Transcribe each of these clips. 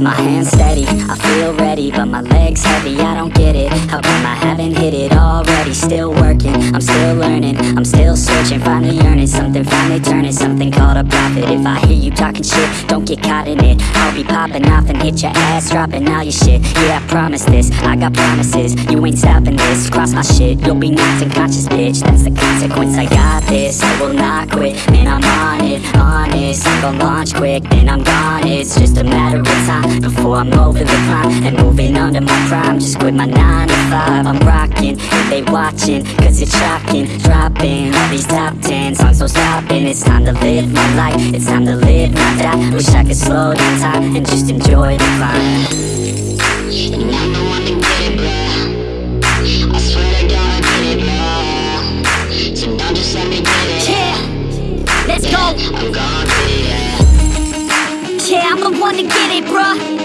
My hands steady, I feel ready But my legs heavy, I don't get it. How come I haven't hit it? Still working, I'm still learning I'm still searching, finally earning Something finally turning, something called a profit. If I hear you talking shit, don't get caught in it. I'll be popping off and hit your ass Dropping all your shit, yeah I promise this I got promises, you ain't stopping this. Cross my shit, you'll be knocked unconscious bitch. That's the consequence, I got this I will not quit, man I'm on it Honest, I'm gonna launch quick Then I'm gone, it's just a matter of time Before I'm over the climb And moving under my prime. Just quit my 9 to 5 I'm rocking, they watching Cause it's shocking Dropping all these top 10 songs So stopping, it's time to live my life It's time to live, not die Wish I could slow down time And just enjoy the climb And I'm the one to get it, bro I swear to God I get it, bro So don't just let me get it Yeah, let's go. I'm gon' get it, yeah Yeah, I'm the one to get it, bruh.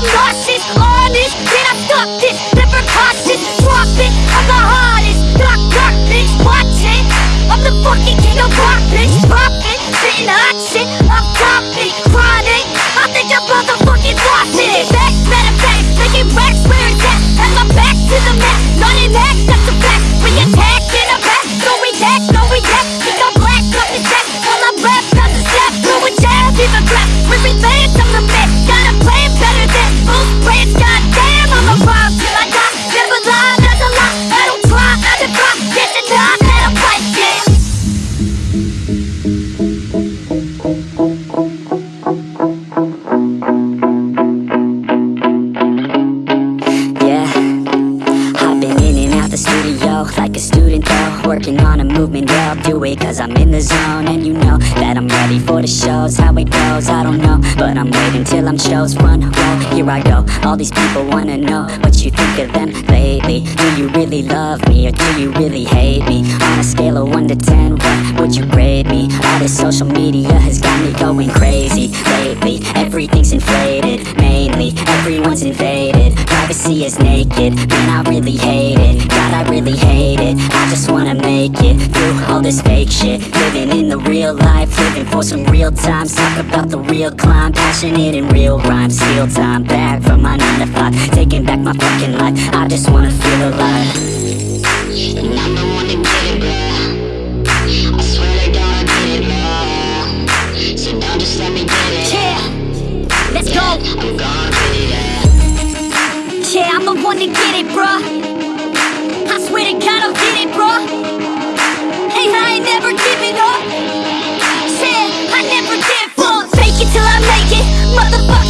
'Em nauseous. Honest, man, I stop this. Never cautious, drop it. I'm the hottest. Knock, knock, bitch, watch. I'm the fucking king of rock, bitch. Pop it, spitting hot shit. I'm topic, chronic. I think I'm motherfucking the studio like a student though. Working on a movement, yeah I'll do it cause I'm in the zone. And you know that I'm ready for the shows How it goes, I don't know. But I'm waiting till I'm shows Run, row, here I go. All these people wanna know What you think of them lately. Do you really love me or do you really hate me? On a scale of 1 to 10, what would you grade me? All this social media has got me going crazy Lately, everything's inflated Mainly, everyone's invaded. Privacy is naked, man I really hate it this fake shit. Living in the real life, living for some real times Talk about the real climb, passionate in real rhymes. Steal time back from my 9 to 5 Taking back my fucking life, I just wanna feel alive. And I'm the one to get it, bro. I swear to God I it, bro. So don't just let me get it. Yeah, let's go. I'm gon' get it, yeah. Yeah, I'm the one to get it, bruh. I swear to God,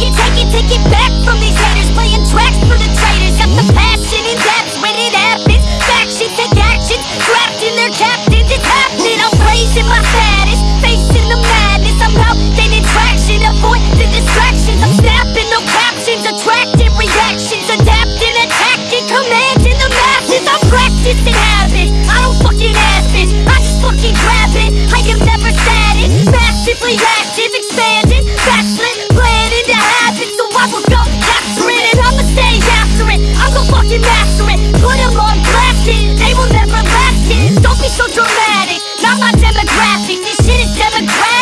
Motherfucking take it, take it back from these haters. Playing tracks for the traitors. Got the passion and depth when it happens. Factions take action. Trapped in their captains, it's happening. I'm raising my status. Facing the madness. I'm out gaining traction. Avoid the distractions. I'm snapping, no captions. Attracting reactions. Adapting, attacking. Commanding the masses. I'm practicing habits. I don't fucking ask this. I just fucking grab dramatic. Not demographic. This shit is to